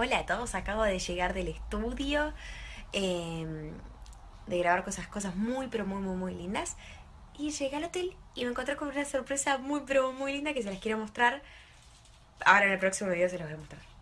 Hola a todos, acabo de llegar del estudio, em, de grabar cosas, cosas muy, pero muy, muy, muy lindas. Y llegué al hotel y me encontré con una sorpresa muy, pero muy linda que se las quiero mostrar. Ahora en el próximo video se las voy a mostrar.